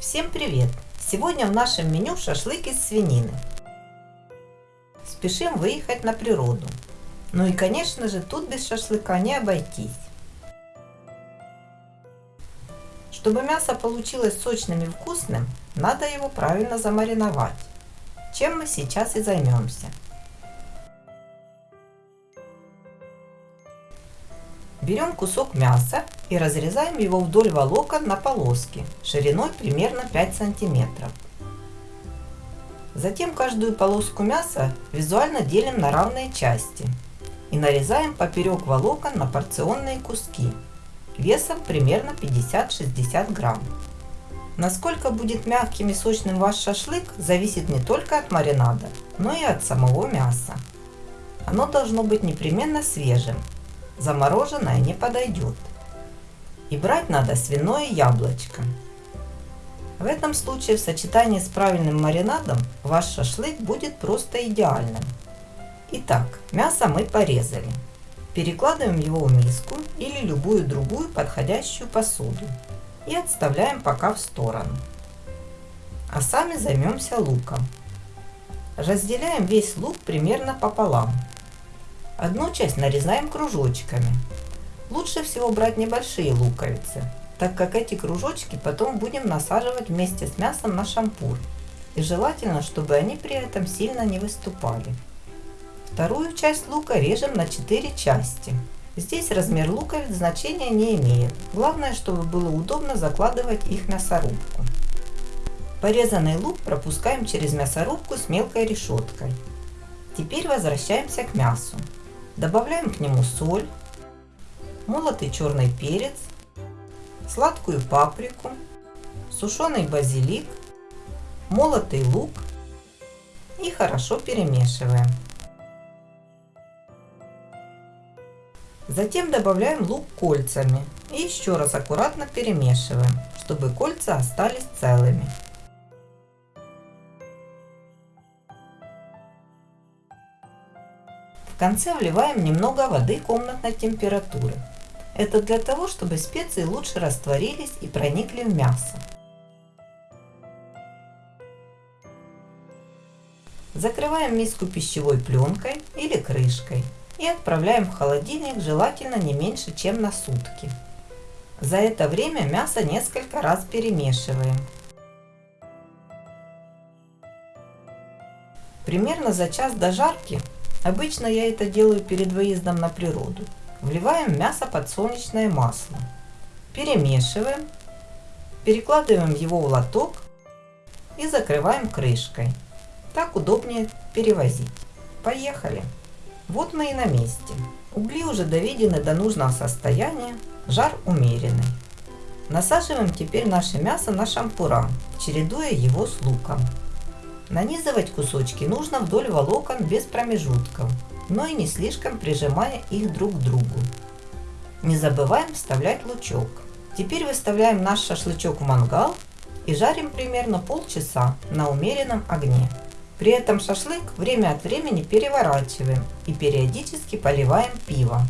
Всем привет! Сегодня в нашем меню шашлык из свинины. Спешим выехать на природу. Ну и конечно же тут без шашлыка не обойтись. Чтобы мясо получилось сочным и вкусным, надо его правильно замариновать. Чем мы сейчас и займемся. Берем кусок мяса и разрезаем его вдоль волокон на полоски шириной примерно 5 сантиметров. Затем каждую полоску мяса визуально делим на равные части и нарезаем поперек волокон на порционные куски весом примерно 50-60 грамм. Насколько будет мягким и сочным ваш шашлык, зависит не только от маринада, но и от самого мяса. Оно должно быть непременно свежим, замороженное не подойдет. И брать надо свиное яблочко. В этом случае в сочетании с правильным маринадом ваш шашлык будет просто идеальным. Итак, мясо мы порезали. Перекладываем его в миску или любую другую подходящую посуду и отставляем пока в сторону. А сами займемся луком. Разделяем весь лук примерно пополам Одну часть нарезаем кружочками. Лучше всего брать небольшие луковицы, так как эти кружочки потом будем насаживать вместе с мясом на шампур. И желательно, чтобы они при этом сильно не выступали. Вторую часть лука режем на 4 части. Здесь размер луковиц значения не имеет. Главное, чтобы было удобно закладывать их в мясорубку. Порезанный лук пропускаем через мясорубку с мелкой решеткой. Теперь возвращаемся к мясу. Добавляем к нему соль, молотый черный перец, сладкую паприку, сушеный базилик, молотый лук и хорошо перемешиваем. Затем добавляем лук кольцами и еще раз аккуратно перемешиваем, чтобы кольца остались целыми. В конце вливаем немного воды комнатной температуры. Это для того, чтобы специи лучше растворились и проникли в мясо. Закрываем миску пищевой пленкой или крышкой и отправляем в холодильник желательно не меньше, чем на сутки. За это время мясо несколько раз перемешиваем. Примерно за час до жарки Обычно я это делаю перед выездом на природу. Вливаем мясо подсолнечное масло. Перемешиваем. Перекладываем его в лоток и закрываем крышкой. Так удобнее перевозить. Поехали! Вот мы и на месте. Угли уже доведены до нужного состояния, жар умеренный. Насаживаем теперь наше мясо на шампура, чередуя его с луком. Нанизывать кусочки нужно вдоль волокон без промежутков, но и не слишком прижимая их друг к другу. Не забываем вставлять лучок. Теперь выставляем наш шашлычок в мангал и жарим примерно полчаса на умеренном огне. При этом шашлык время от времени переворачиваем и периодически поливаем пивом.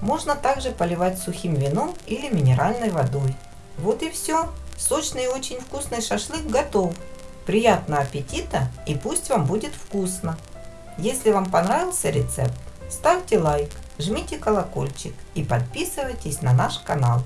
Можно также поливать сухим вином или минеральной водой. Вот и все. Сочный и очень вкусный шашлык готов. Приятного аппетита и пусть вам будет вкусно! Если вам понравился рецепт, ставьте лайк, жмите колокольчик и подписывайтесь на наш канал.